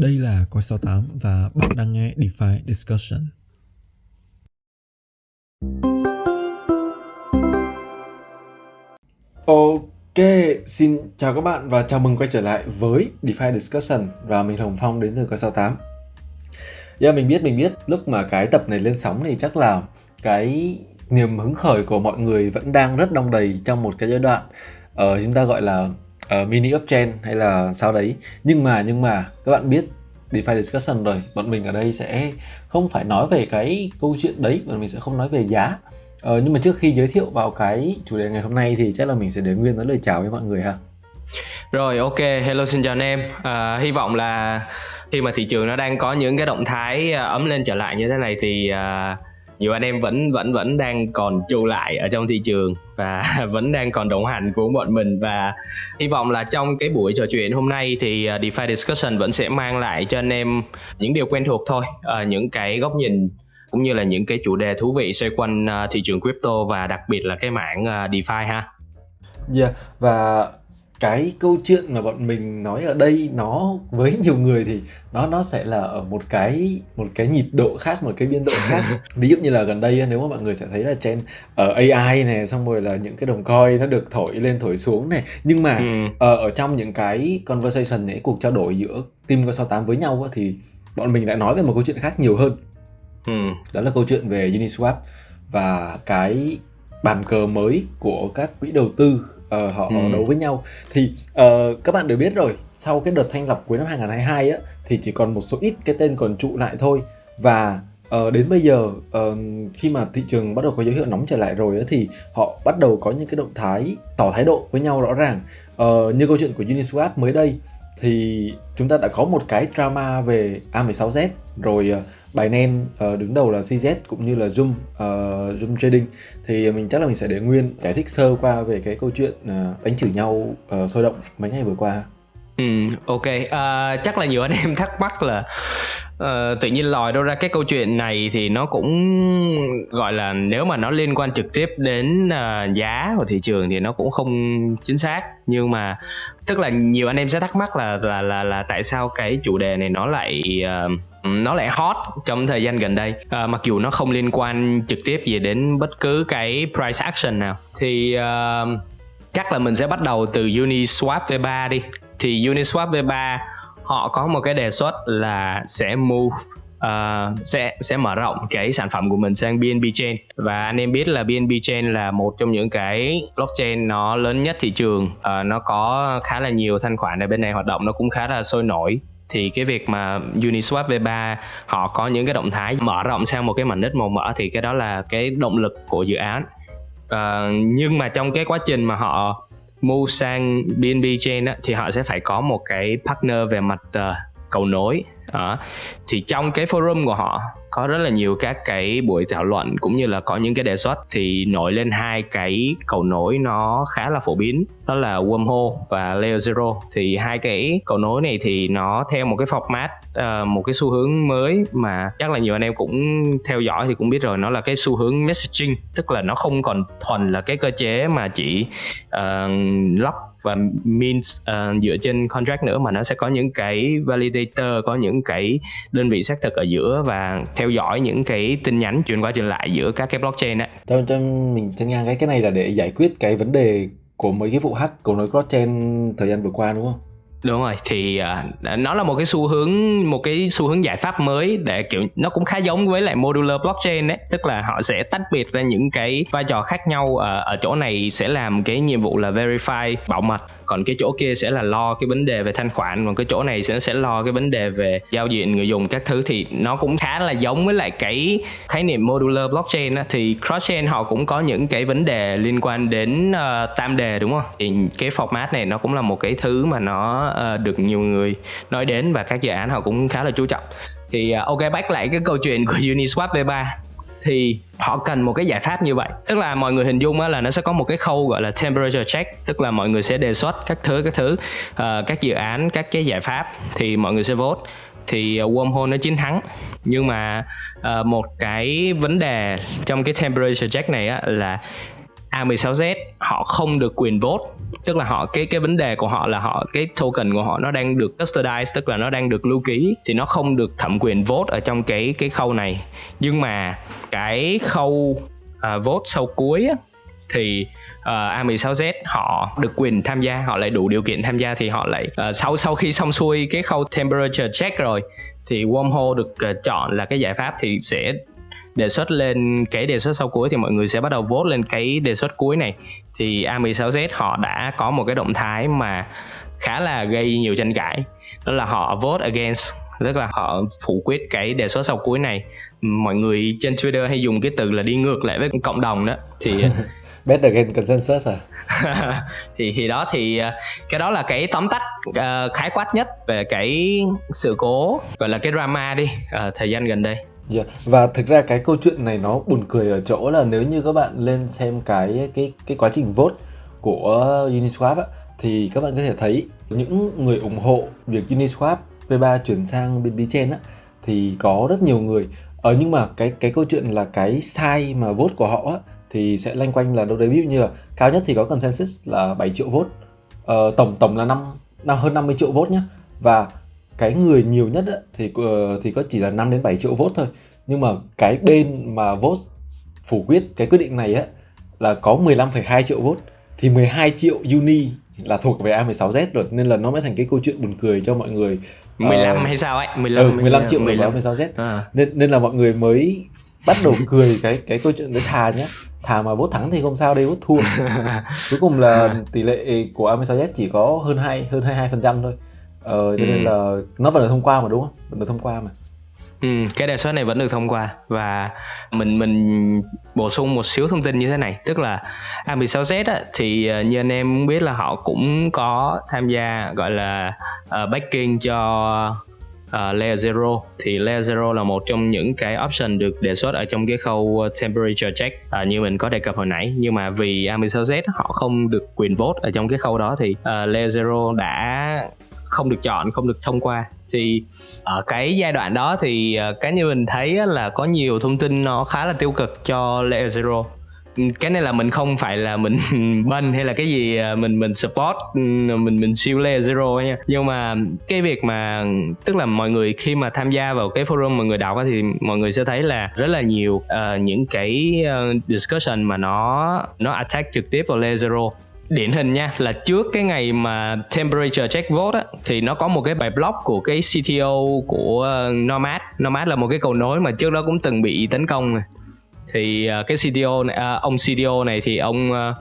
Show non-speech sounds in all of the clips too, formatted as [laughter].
Đây là Coi 68 và bạn đang nghe DeFi Discussion. Ok, xin chào các bạn và chào mừng quay trở lại với DeFi Discussion và mình Hồng Phong đến từ Coi 68. Yeah, dạ, mình biết, mình biết lúc mà cái tập này lên sóng thì chắc là cái niềm hứng khởi của mọi người vẫn đang rất đong đầy trong một cái giai đoạn uh, chúng ta gọi là uh, mini uptrend hay là sao đấy nhưng mà nhưng mà các bạn biết DeFi discussion rồi. Bọn mình ở đây sẽ không phải nói về cái câu chuyện đấy bọn mình sẽ không nói về giá. Ờ, nhưng mà trước khi giới thiệu vào cái chủ đề ngày hôm nay thì chắc là mình sẽ để nguyên nói lời chào với mọi người ha. Rồi ok. Hello xin chào anh em. À, hy vọng là khi mà thị trường nó đang có những cái động thái à, ấm lên trở lại như thế này thì uh, nhiều anh em vẫn vẫn vẫn đang còn trụ lại ở trong thị trường và [laughs] vẫn đang còn đồng hành cùng bọn mình và hy vọng là trong cái buổi trò chuyện hôm nay thì à, DeFi Discussion vẫn sẽ mang lại cho anh em những điều quen thuộc thôi à, những cái góc nhìn cũng như là những cái chủ đề thú vị xoay quanh à, thị trường crypto và đặc biệt là cái mảng DeFi ha. Yeah, và cái câu chuyện mà bọn mình nói ở đây nó với nhiều người thì nó nó sẽ là ở một cái một cái nhịp độ khác một cái biên độ khác [laughs] ví dụ như là gần đây nếu mà mọi người sẽ thấy là trên ở AI này xong rồi là những cái đồng coin nó được thổi lên thổi xuống này nhưng mà ừ. ở, ở trong những cái conversation này cuộc trao đổi giữa team có 68 với nhau thì bọn mình lại nói về một câu chuyện khác nhiều hơn ừ. đó là câu chuyện về Uniswap và cái bàn cờ mới của các quỹ đầu tư uh, họ ừ. đấu với nhau. Thì uh, các bạn đều biết rồi sau cái đợt thanh lọc cuối năm 2022 á thì chỉ còn một số ít cái tên còn trụ lại thôi. Và uh, đến bây giờ uh, khi mà thị trường bắt đầu có dấu hiệu nóng trở lại rồi á thì họ bắt đầu có những cái động thái tỏ thái độ với nhau rõ ràng. Uh, như câu chuyện của Uniswap mới đây thì chúng ta đã có một cái drama về A16Z rồi uh, Binance uh, ờ, đứng đầu là CZ cũng như là Zoom uh, Zoom Trading thì mình chắc là mình sẽ để nguyên giải thích sơ qua về cái câu chuyện uh, đánh chửi nhau uh, sôi động mấy ngày vừa qua. Ừ, ok. Uh, chắc là nhiều anh em thắc mắc là uh, tự nhiên lòi đâu ra cái câu chuyện này thì nó cũng gọi là nếu mà nó liên quan trực tiếp đến uh, giá của thị trường thì nó cũng không chính xác nhưng mà tức là nhiều anh em sẽ thắc mắc là là là là tại sao cái chủ đề này nó lại uh, nó lại hot trong thời gian gần đây. À, mặc dù nó không liên quan trực tiếp gì đến bất cứ cái price action nào. Thì uh, chắc là mình sẽ bắt đầu từ Uniswap V3 đi. Thì Uniswap V3 họ có một cái đề xuất là sẽ move uh, sẽ sẽ mở rộng cái sản phẩm của mình sang BNB chain. Và anh em biết là BNB chain là một trong những cái blockchain nó lớn nhất thị trường. Uh, nó có khá là nhiều thanh khoản ở bên này hoạt động nó cũng khá là sôi nổi thì cái việc mà Uniswap V3 họ có những cái động thái mở rộng sang một cái mảnh đất màu mỡ thì cái đó là cái động lực của dự án uh, nhưng mà trong cái quá trình mà họ move sang BNB chain á, thì họ sẽ phải có một cái partner về mặt uh, cầu nối đó. thì trong cái forum của họ có rất là nhiều các cái buổi thảo luận cũng như là có những cái đề xuất thì nổi lên hai cái cầu nối nó khá là phổ biến. Đó là wormhole và layer zero. Thì hai cái cầu nối này thì nó theo một cái format uh, một cái xu hướng mới mà chắc là nhiều anh em cũng theo dõi thì cũng biết rồi. Nó là cái xu hướng messaging tức là nó không còn thuần là cái cơ chế mà chỉ ờ, uh, lock và means uh, dựa trên contract nữa mà nó sẽ có những cái validator có những cái đơn vị xác thực ở giữa và theo dõi những cái tin nhắn chuyển qua chuyển lại giữa các cái blockchain ấy. Cho, cho mình chân ngang cái cái này là để giải quyết cái vấn đề của mấy cái vụ hack của nối blockchain thời gian vừa qua đúng không? đúng rồi thì uh, nó là một cái xu hướng một cái xu hướng giải pháp mới để kiểu nó cũng khá giống với lại modular blockchain đấy tức là họ sẽ tách biệt ra những cái vai trò khác nhau uh, ở chỗ này sẽ làm cái nhiệm vụ là verify bảo mật còn cái chỗ kia sẽ là lo cái vấn đề về thanh khoản còn cái chỗ này sẽ sẽ lo cái vấn đề về giao diện người dùng các thứ thì nó cũng khá là giống với lại cái khái niệm modular blockchain á, thì cross chain họ cũng có những cái vấn đề liên quan đến uh, tam đề đúng không? Thì cái format này nó cũng là một cái thứ mà nó uh, được nhiều người nói đến và các dự án họ cũng khá là chú trọng. Thì uh, ok back lại cái câu chuyện của Uniswap V3 thì họ cần một cái giải pháp như vậy. Tức là mọi người hình dung là nó sẽ có một cái khâu gọi là temperature check tức là mọi người sẽ đề xuất các thứ các thứ uh, các dự án các cái giải pháp thì mọi người sẽ vote. Thì ờ, wormhole nó chiến thắng. Nhưng mà uh, một cái vấn đề trong cái temperature check này á, là A16Z họ không được quyền vote. Tức là họ cái cái vấn đề của họ là họ cái token của họ nó đang được custodize tức là nó đang được lưu ký thì nó không được thẩm quyền vote ở trong cái cái khâu này. Nhưng mà cái khâu uh, vote sau cuối á, thì à, uh, A16Z họ được quyền tham gia họ lại đủ điều kiện tham gia thì họ lại uh, sau sau khi xong xuôi cái khâu temperature check rồi thì wormhole được uh, chọn là cái giải pháp thì sẽ đề xuất lên cái đề xuất sau cuối thì mọi người sẽ bắt đầu vote lên cái đề xuất cuối này. Thì A16Z họ đã có một cái động thái mà khá là gây nhiều tranh cãi. Đó là họ vote against tức là họ phủ quyết cái đề xuất sau cuối này. Mọi người trên Twitter hay dùng cái từ là đi ngược lại với cộng đồng đó. Thì [laughs] bet against consensus à? [laughs] Thì thì đó thì ờ, cái đó là cái tóm tắt uh, khái quát nhất về cái sự cố gọi là cái drama đi uh, thời gian gần đây Yeah. Và thực ra cái câu chuyện này nó buồn cười ở chỗ là nếu như các bạn lên xem cái cái cái quá trình vote của Uniswap á, thì các bạn có thể thấy những người ủng hộ việc Uniswap V3 chuyển sang bên blockchain á thì có rất nhiều người. Ờ nhưng mà cái cái câu chuyện là cái sai mà vote của họ á thì sẽ lanh quanh là đâu đấy ví dụ như là cao nhất thì có consensus là 7 triệu vote. Ờ, tổng tổng là năm năm hơn 50 triệu vote nhá. Và cái người nhiều nhất á, thì ờ, thì có chỉ là 5 đến 7 triệu vote thôi. Nhưng mà cái bên mà vote phủ quyết cái quyết định này á là có 15,2 triệu vote. Thì 12 triệu uni là thuộc về A16Z rồi nên là nó mới thành cái câu chuyện buồn cười cho mọi người 15 uh, hay sao ấy? 15 ừ, 15 triệu 15 A16Z à. nên nên là mọi người mới bắt đầu cười cái cái câu chuyện đấy thà nhá thà mà vote thắng thì không sao đây vote thua. [laughs] Cuối cùng là tỷ lệ của A16Z chỉ có hơn hai hơn 22 phần trăm thôi ờ, cho ừ. nên là nó vẫn được thông qua mà đúng không? Vẫn được thông qua mà. Ừ, cái đề xuất này vẫn được thông qua và mình mình bổ sung một xíu thông tin như thế này. Tức là A16Z á, thì ờ, như anh em biết là họ cũng có tham gia gọi là uh, backing cho uh, Layer Zero. Thì Layer Zero là một trong những cái option được đề xuất ở trong cái khâu temperature check uh, như mình có đề cập hồi nãy. Nhưng mà vì A16Z họ không được quyền vote ở trong cái khâu đó thì uh, Layer Zero đã không được chọn không được thông qua. Thì ở cái giai đoạn đó thì cái cá nhân mình thấy là có nhiều thông tin nó khá là tiêu cực cho layer zero. Cái này là mình không phải là mình [laughs] bên hay là cái gì ờ, mình mình support ừ, mình mình siêu layer zero nha. Nhưng mà cái việc mà tức là mọi người khi mà tham gia vào cái forum mà người đọc thì mọi người sẽ thấy là rất là nhiều uh, những cái discussion mà nó nó attack trực tiếp vào layer zero điển hình nha là trước cái ngày mà temperature check vote á thì nó có một cái bài blog của cái CTO của ờ, Nomad. Nomad là một cái cầu nối mà trước đó cũng từng bị tấn công ờ, này thì cái CTO này ông CTO này thì ông ờ,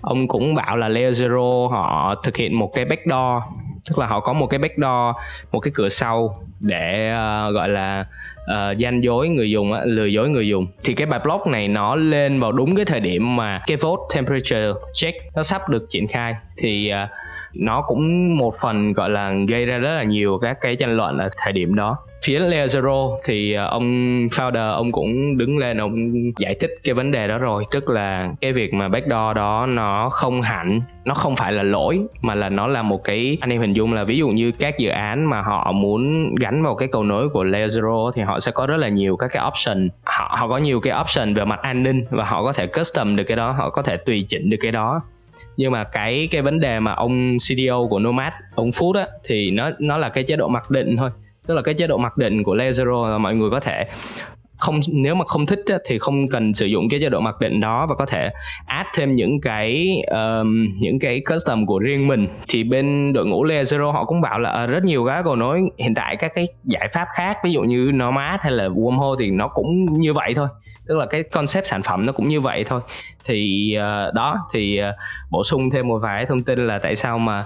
ông cũng bảo là Layer Zero họ thực hiện một cái backdoor tức là họ có một cái backdoor một cái cửa sau để uh, gọi là uh, gian dối người dùng lừa dối người dùng. Thì cái bài blog này nó lên vào đúng cái thời điểm mà cái vote temperature check nó sắp được triển khai. Thì uh, nó cũng một phần, gọi là, gây ra rất là nhiều các cái tranh luận ở thời điểm đó. Phía Layer Zero thì ờ, ông founder ông cũng đứng lên, ông giải thích cái vấn đề đó rồi. Tức là cái việc mà backdoor đó nó không hẳn, nó không phải là lỗi, mà là nó là một cái, anh em hình dung là ví dụ như các dự án mà họ muốn gắn vào cái cầu nối của Layer Zero thì họ sẽ có rất là nhiều các cái option. Họ họ có nhiều cái option về mặt an ninh và họ có thể custom được cái đó, họ có thể tùy chỉnh được cái đó nhưng mà cái cái vấn đề mà ông CDO của Nomad, ông Food á, thì nó nó là cái chế độ mặc định thôi. Tức là cái chế độ mặc định của Lazaro là mọi người có thể không nếu mà không thích á, thì không cần sử dụng cái chế độ mặc định đó và có thể add thêm những cái um, những cái custom của riêng mình. Thì bên đội ngũ Layer Zero họ cũng bảo là uh, rất nhiều cái cầu nối. Hiện tại các cái giải pháp khác ví dụ như Nomad hay là Wormhole thì nó cũng như vậy thôi. Tức là cái concept sản phẩm nó cũng như vậy thôi. Thì uh, đó thì uh, bổ sung thêm một vài thông tin là tại sao mà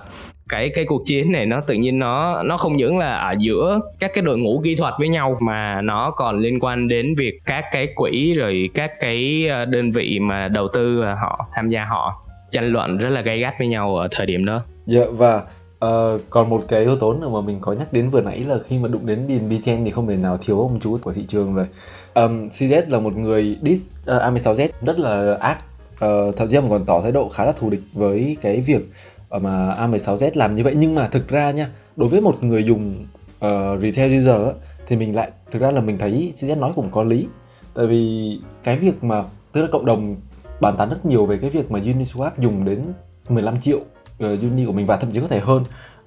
cái cái cuộc chiến này nó tự nhiên nó nó không những là ở giữa các cái đội ngũ kỹ thuật với nhau mà nó còn liên quan đến việc các cái quỹ rồi các cái ờ, đơn vị mà đầu tư ờ, họ tham gia họ tranh luận rất là gay gắt với nhau ở thời điểm đó. Dạ và Uh, còn một cái yếu tố nữa mà mình có nhắc đến vừa nãy là khi mà đụng đến BNB Chain thì không thể nào thiếu ông chú của thị trường rồi. Um, CZ là một người dis uh, A16Z rất là ác, uh, thậm chí là còn tỏ thái độ khá là thù địch với cái việc mà A16Z làm như vậy. Nhưng mà thực ra nha đối với một người dùng uh, retail user á, thì mình lại thực ra là mình thấy CZ nói cũng có lý. Tại vì cái việc mà tức là cộng đồng bàn tán rất nhiều về cái việc mà Uniswap dùng đến 15 triệu uh, uni của mình và thậm chí có thể hơn.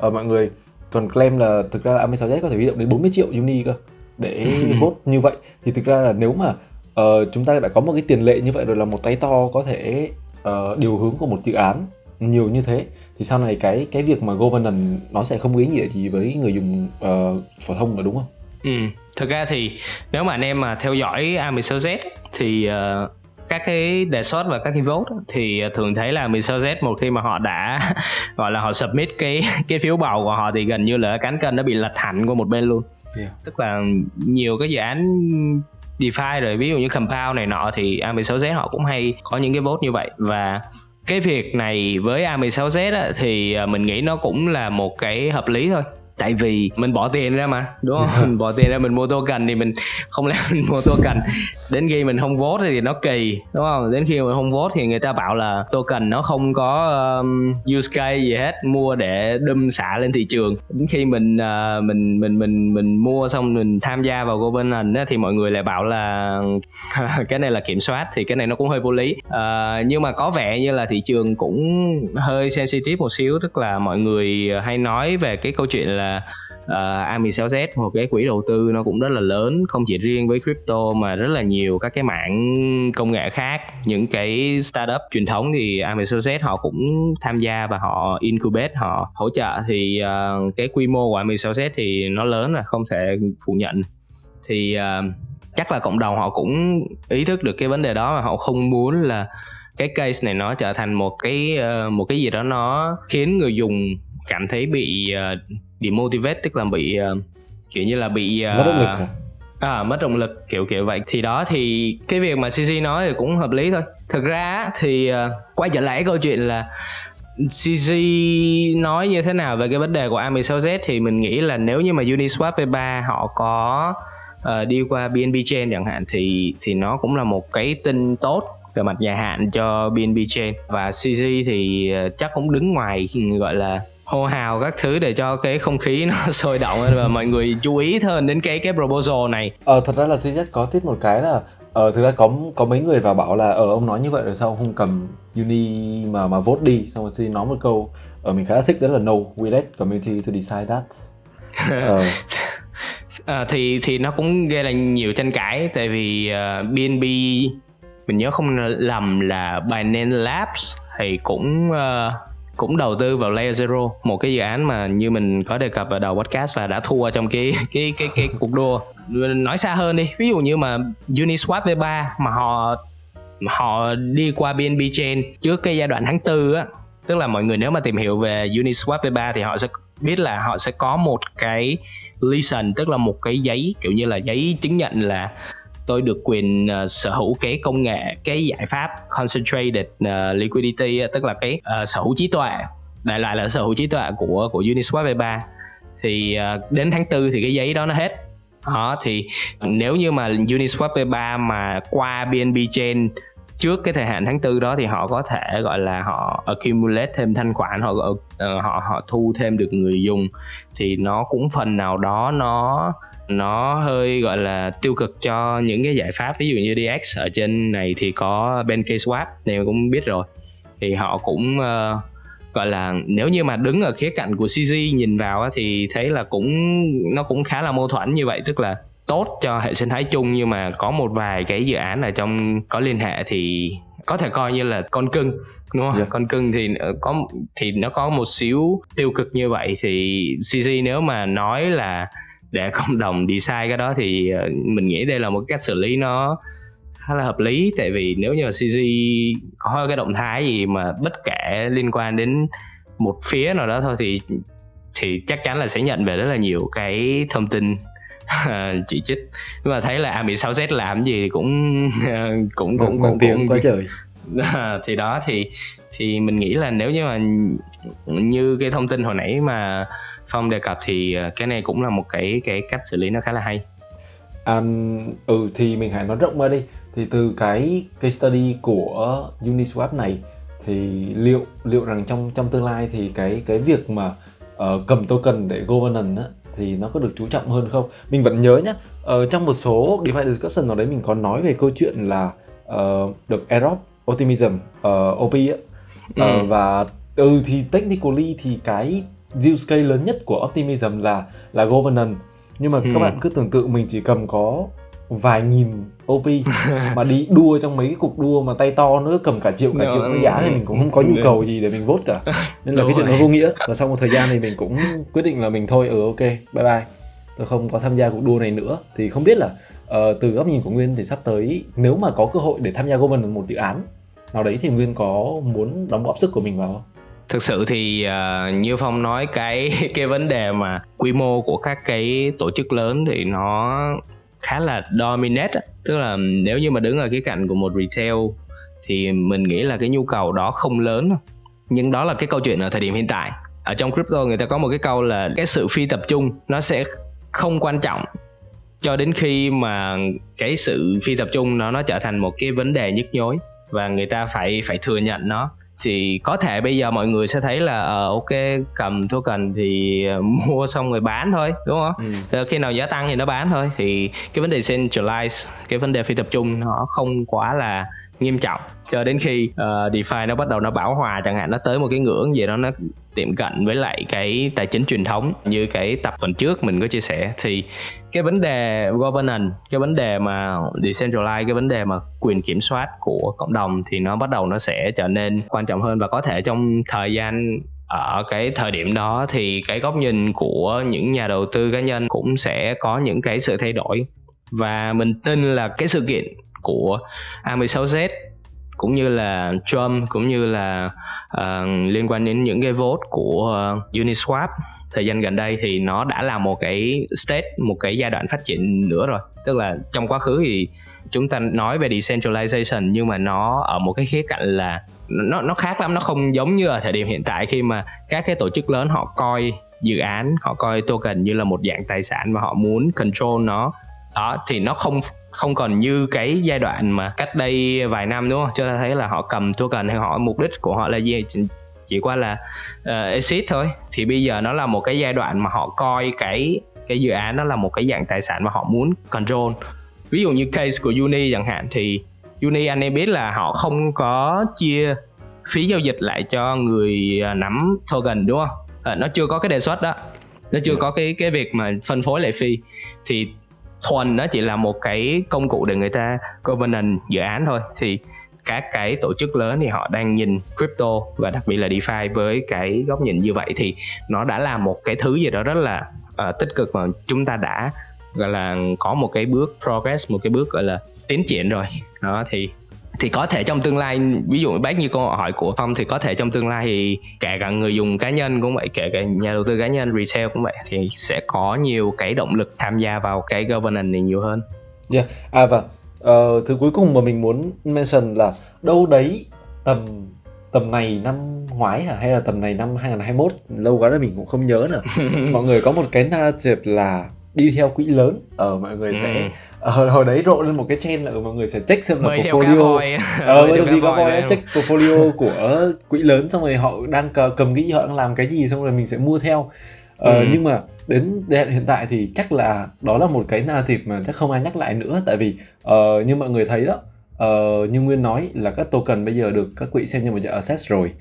Uh, mọi người còn claim là thực ra là AM6Z có thể huy động đến 40 triệu uni cơ để vote như vậy. Thì thực ra là nếu mà uh, chúng ta đã có một cái tiền lệ như vậy rồi là một tay to có thể uh, điều hướng của một dự án nhiều như thế thì sau này cái cái việc mà governance nó sẽ không có ý nghĩa gì với người dùng uh, phổ thông nữa đúng không? Ừ, thực ra thì nếu mà anh em mà theo dõi A16Z thì uh, các cái đề xuất và các cái vote thì thường thấy là 16Z một khi mà họ đã [laughs] gọi là họ submit cái [laughs] cái phiếu bầu của họ thì gần như là cán cân nó bị lật hẳn qua một bên luôn. Yeah. Tức là nhiều cái dự án DeFi rồi ví dụ như Compound này nọ thì A16Z họ cũng hay có những cái vote như vậy và cái việc này với A16Z á, thì à, mình nghĩ nó cũng là một cái hợp lý thôi tại vì mình bỏ tiền ra mà đúng không? Mình bỏ tiền ra mình mua token thì mình không lẽ [laughs] mình mua token đến khi mình không vote thì nó kỳ đúng không? Đến khi mình không vote thì người ta bảo là token nó không có um, use case gì hết mua để đâm xả lên thị trường. Đến khi mình uh, mình mình mình mình mua xong mình tham gia vào governance thì mọi người lại bảo là [laughs] cái này là kiểm soát thì cái này nó cũng hơi vô lý. Uh, nhưng mà có vẻ như là thị trường cũng hơi sensitive một xíu tức là mọi người hay nói về cái câu chuyện là là uh, A16Z một cái quỹ đầu tư nó cũng rất là lớn không chỉ riêng với crypto mà rất là nhiều các cái mảng công nghệ khác. Những cái startup truyền thống thì A16Z họ cũng tham gia và họ incubate họ hỗ trợ. Thì uh, cái quy mô của A16Z thì nó lớn là không thể phủ nhận. Thì uh, chắc là cộng đồng họ cũng ý thức được cái vấn đề đó và họ không muốn là cái case này nó trở thành một cái uh, một cái gì đó nó khiến người dùng cảm thấy bị uh, demotivate tức là bị uh, kiểu như là bị uh, mất động lực à? à mất động lực kiểu kiểu vậy. Thì đó thì cái việc mà CC nói thì cũng hợp lý thôi. Thực ra thì uh, quay trở lại câu chuyện là CC nói như thế nào về cái vấn đề của A16Z thì mình nghĩ là nếu như mà Uniswap V3 họ có uh, đi qua BNB Chain chẳng hạn thì thì nó cũng là một cái tin tốt về mặt dài hạn cho BNB Chain. Và CC thì chắc cũng đứng ngoài gọi là hô hào các thứ để cho cái không khí nó [laughs] sôi động và mọi người chú ý hơn đến cái cái proposal này. Ờ thật ra là CZ có tiết một cái là ờ thực ra có có mấy người vào bảo là ờ ông nói như vậy rồi sao ông không cầm uni mà mà vote đi xong rồi xin nói một câu ờ mình khá là thích đó là no we let community to decide that. [laughs] ờ. à, thì thì nó cũng gây ra nhiều tranh cãi tại vì uh, ờ, BNB mình nhớ không lầm là Binance Labs thì cũng uh, cũng đầu tư vào Layer Zero, một cái dự án mà như mình có đề cập ở đầu podcast là đã thua trong cái cái cái cái cuộc đua. Nói xa hơn đi, ví dụ như mà Uniswap V3 mà họ họ đi qua BNB chain trước cái giai đoạn tháng tư á, tức là mọi người nếu mà tìm hiểu về Uniswap V3 thì họ sẽ biết là họ sẽ có một cái license tức là một cái giấy, kiểu như là giấy chứng nhận là tôi được quyền uh, sở hữu cái công nghệ cái giải pháp concentrated uh, liquidity ờ, tức là cái uh, sở hữu trí tuệ đại loại là sở hữu trí tuệ của của Uniswap V3 thì uh, đến tháng 4 thì cái giấy đó nó hết. Đó thì nếu như mà Uniswap V3 mà qua BNB chain trước cái thời hạn tháng tư đó thì họ có thể gọi là họ accumulate thêm thanh khoản họ họ họ thu thêm được người dùng. Thì nó cũng phần nào đó nó nó hơi gọi là tiêu cực cho những cái giải pháp ví dụ như DX ở trên này thì có Swap này cũng biết rồi thì họ cũng uh, gọi là nếu như mà đứng ở khía cạnh của CZ nhìn vào thì thấy là cũng nó cũng khá là mâu thuẫn như vậy tức là tốt cho hệ sinh thái chung nhưng mà có một vài cái dự án ở trong có liên hệ thì có thể coi như là con cưng đúng không? Yeah. Dạ. Con cưng thì có thì nó có một xíu tiêu cực như vậy thì CZ nếu mà nói là để [laughs] cộng đồng đi sai cái đó thì ờ, mình nghĩ đây là một cách xử lý nó khá là hợp lý. Tại vì nếu như mà CG có cái động thái gì mà bất kể liên quan đến một phía nào đó thôi thì thì chắc chắn là sẽ nhận về rất là nhiều cái thông tin [laughs] chỉ trích. Nhưng mà thấy là a 6 z làm gì cũng cũng cũng cũng cũng quá trời. [laughs] Thì đó thì thì mình nghĩ là nếu như mà như cái thông tin hồi nãy mà phong đề cập thì ờ, cái này cũng là một cái cái cách xử lý nó khá là hay à, ừ thì mình hãy nói rộng ra đi thì từ cái case study của Uniswap này thì liệu liệu rằng trong trong tương lai thì cái cái việc mà uh, cầm token để governance á, thì nó có được chú trọng hơn không? Mình vẫn nhớ nhá, ở trong một số DeFi discussion nào đấy mình có nói về câu chuyện là uh, được airdrop optimism uh, OP á Ừ. Ờ, và ừ thì technically thì cái use case lớn nhất của optimism là là governance nhưng mà Ừ. các bạn cứ tưởng tượng mình chỉ cầm có vài nghìn OP mà đi đua trong mấy cái cuộc đua mà tay to nữa cầm cả triệu cả Đúng, triệu cái giá thì mình cũng không có nhu đúng. cầu gì để mình vote cả [laughs] nên là Đúng cái chuyện rồi. nó vô nghĩa và sau một thời gian thì mình cũng quyết định là mình thôi ừ ok bye bye tôi không có tham gia cuộc đua này nữa thì không biết là ờ, từ góc nhìn của Nguyên thì sắp tới nếu mà có cơ hội để tham gia governance một dự án nào đấy thì Nguyên có muốn đóng góp sức của mình vào không? Thực sự thì uh, như phong nói cái [laughs] cái vấn đề mà quy mô của các cái tổ chức lớn thì nó khá là dominate tức là nếu như mà đứng ở cái cạnh của một retail thì mình nghĩ là cái nhu cầu đó không lớn nhưng đó là cái câu chuyện ở thời điểm hiện tại. Ở trong crypto người ta có một cái câu là cái sự phi tập trung nó sẽ không quan trọng cho đến khi mà cái sự phi tập trung nó nó trở thành một cái vấn đề nhức nhối và người ta phải phải thừa nhận nó. Thì có thể bây giờ mọi người sẽ thấy là ờ ok cầm token thì ờ, [laughs] mua xong rồi bán thôi đúng không? Ừ. Ờ, khi nào giá tăng thì nó bán thôi. Thì cái vấn đề centralize cái vấn đề phi tập trung nó không quá là nghiêm trọng. Cho đến khi ờ, DeFi nó bắt đầu nó bão hòa chẳng hạn nó tới một cái ngưỡng gì đó nó tiệm cận với lại cái tài chính truyền thống như cái tập tuần trước mình có chia sẻ. Thì cái vấn đề governance, cái vấn đề mà decentralized cái vấn đề mà quyền kiểm soát của cộng đồng thì nó bắt đầu nó sẽ trở nên quan trọng hơn. Và có thể trong thời gian ở cái thời điểm đó thì cái góc nhìn của những nhà đầu tư cá nhân cũng sẽ có những cái sự thay đổi. Và mình tin là cái sự kiện của A16Z cũng như là Trump cũng như là uh, liên quan đến những cái vote của uh, Uniswap. Thời gian gần đây thì nó đã là một cái state một cái giai đoạn phát triển nữa rồi. Tức là trong quá khứ thì chúng ta nói về decentralization nhưng mà nó ở một cái khía cạnh là nó nó khác lắm nó không giống như ở thời điểm hiện tại khi mà các cái tổ chức lớn họ coi dự án họ coi token như là một dạng tài sản và họ muốn control nó. Đó thì nó không không còn như cái giai đoạn mà cách đây vài năm đúng không? Cho ta thấy là họ cầm token hay họ mục đích của họ là gì? Chỉ, chỉ qua là uh, exit thôi. Thì bây giờ nó là một cái giai đoạn mà họ coi cái cái dự án nó là một cái dạng tài sản mà họ muốn control. Ví dụ như case của Uni chẳng hạn thì Uni anh em biết là họ không có chia phí giao dịch lại cho người à, nắm token đúng không? À, nó chưa có cái đề xuất đó. Nó chưa có cái cái việc mà phân phối lại phi thì thuần nó chỉ là một cái công cụ để người ta governance dự án thôi. Thì các cái tổ chức lớn thì họ đang nhìn crypto và đặc biệt là DeFi với cái góc nhìn như vậy. Thì nó đã là một cái thứ gì đó rất là uh, tích cực mà chúng ta đã gọi là có một cái bước progress một cái bước gọi là tiến triển rồi. Đó thì thì có thể trong tương lai ví dụ bác như câu hỏi của phong thì có thể trong tương lai thì kể cả người dùng cá nhân cũng vậy kể cả nhà đầu tư cá nhân retail cũng vậy thì sẽ có nhiều cái động lực tham gia vào cái governance này nhiều hơn Yeah. À và ờ, thứ cuối cùng mà mình muốn mention là đâu đấy tầm tầm này năm ngoái hả hay là tầm này năm 2021 lâu quá rồi mình cũng không nhớ nữa. [laughs] mọi người có một cái narrative là đi theo quỹ lớn. Ở mọi người sẽ Ừ. ờ, hồi, hồi đấy rộ lên một cái trend là mọi người sẽ check xem là cá portfolio. Ờ [laughs] giờ cá đi có voi check portfolio [laughs] của quỹ lớn xong rồi họ đang cầm nghĩ họ đang làm cái gì xong rồi mình sẽ mua theo. Ờ, Ừ. nhưng mà đến hiện tại thì chắc là đó là một cái narrative mà chắc không ai nhắc lại nữa. Tại vì ờ, như mọi người thấy đó ờ, như nguyên nói là các token bây giờ được các quỹ xem như một dạng asset rồi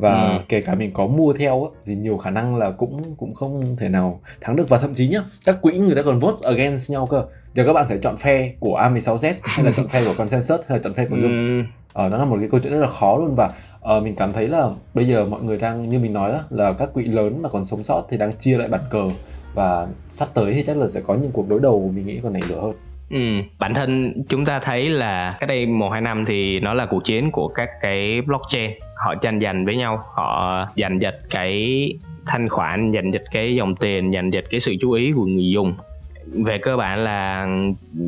và Ừ. kể cả mình có mua theo thì nhiều khả năng là cũng cũng không thể nào thắng được. Và thậm chí nhá các quỹ người ta còn vote against nhau cơ. Giờ các bạn sẽ chọn phe của A16Z hay là chọn phe của consensus hay là chọn phe của Zoom? Ừ. ờ, đó là một cái câu chuyện rất là khó luôn. Và ờ, mình cảm thấy là bây giờ mọi người đang như mình nói đó là các quỹ lớn mà còn sống sót thì đang chia lại bàn cờ. Và sắp tới thì chắc là sẽ có những cuộc đối đầu mình nghĩ còn nảy lửa hơn. Ừ, bản thân chúng ta thấy là cách đây một hai năm thì nó là cuộc chiến của các cái blockchain họ tranh giành với nhau họ giành giật cái thanh khoản giành giật cái dòng tiền giành giật cái sự chú ý của người dùng về cơ bản là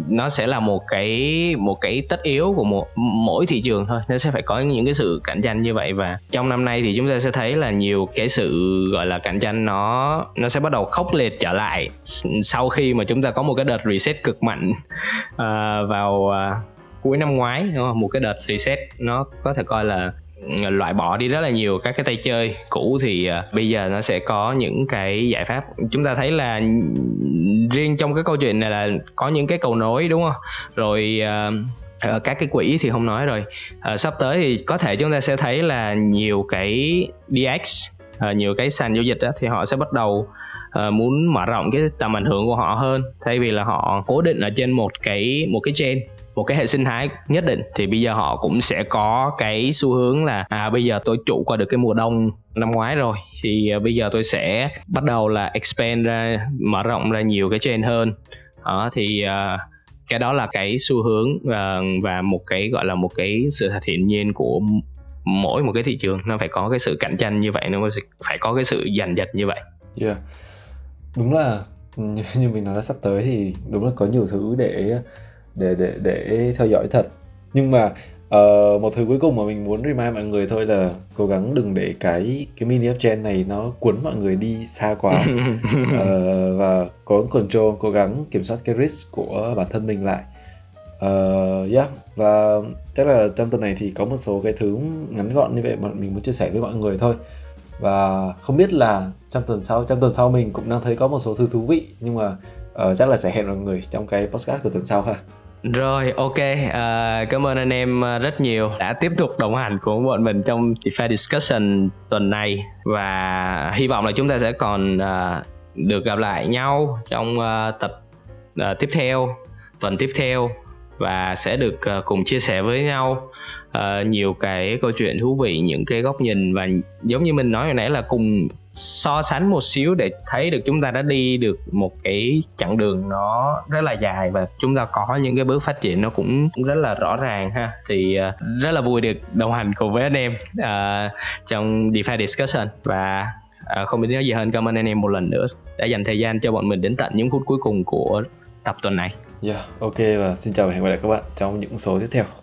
nó sẽ là một cái một cái tất yếu của một mỗi thị trường thôi nó sẽ phải có những cái sự cạnh tranh như vậy và trong năm nay thì chúng ta sẽ thấy là nhiều cái sự gọi là cạnh tranh nó nó sẽ bắt đầu khốc liệt trở lại sau khi mà chúng ta có một cái đợt reset cực mạnh uh, vào uh, cuối năm ngoái đúng không? một cái đợt reset nó có thể coi là loại bỏ đi rất là nhiều các cái tay chơi cũ thì uh, bây giờ nó sẽ có những cái giải pháp. Chúng ta thấy là riêng trong cái câu chuyện này là có những cái cầu nối đúng không? Rồi uh, các cái quỹ thì không nói rồi. Uh, sắp tới thì có thể chúng ta sẽ thấy là nhiều cái DX uh, ờ, nhiều cái sàn giao dịch đó, thì họ sẽ bắt đầu uh, muốn mở rộng cái tầm ảnh hưởng của họ hơn. Thay vì là họ cố định ở trên một cái một cái chain một cái hệ sinh thái nhất định thì bây giờ họ cũng sẽ có cái xu hướng là à bây giờ tôi trụ qua được cái mùa đông năm ngoái rồi thì à, bây giờ tôi sẽ bắt đầu là expand ra mở rộng ra nhiều cái chain hơn. Đó thì uh, cái đó là cái xu hướng và, và một cái gọi là một cái sự thật hiển nhiên của mỗi một cái thị trường. Nó phải có cái sự cạnh tranh như vậy nó phải có cái sự giành giật như vậy. Yeah. đúng là như, như mình nói là sắp tới thì đúng là có nhiều thứ để để để để theo dõi thật. Nhưng mà uh, một thứ cuối cùng mà mình muốn remind mọi người thôi là cố gắng đừng để cái cái mini uptrend này nó cuốn mọi người đi xa quá. Uh, [laughs] và cố gắng control cố gắng kiểm soát cái risk của bản thân mình lại. Uh, yeah và chắc là trong tuần này thì có một số cái thứ ngắn gọn như vậy mà mình muốn chia sẻ với mọi người thôi. Và không biết là trong tuần sau trong tuần sau mình cũng đang thấy có một số thứ thú vị nhưng mà uh, chắc là sẽ hẹn mọi người trong cái podcast của tuần sau ha. Rồi ok. Uh, cảm ơn anh em ờ, rất nhiều đã tiếp tục đồng hành cùng bọn mình trong DeFi discussion tuần này. Và hy vọng là chúng ta sẽ còn uh, được gặp lại nhau trong uh, tập uh, tiếp theo tuần tiếp theo và sẽ được ờ, cùng chia sẻ với nhau uh, nhiều cái câu chuyện thú vị những cái góc nhìn và giống như mình nói hồi nãy là cùng so sánh một xíu để thấy được chúng ta đã đi được một cái chặng đường nó rất là dài và chúng ta có những cái bước phát triển nó cũng rất là rõ ràng ha thì uh, rất là vui được đồng hành cùng với anh em uh, trong DeFi discussion và uh, không biết nói gì hơn cảm ơn anh em một lần nữa đã dành thời gian cho bọn mình đến tận những phút cuối cùng của tập tuần này. Yeah, ok và xin chào và hẹn gặp lại các bạn trong những số tiếp theo.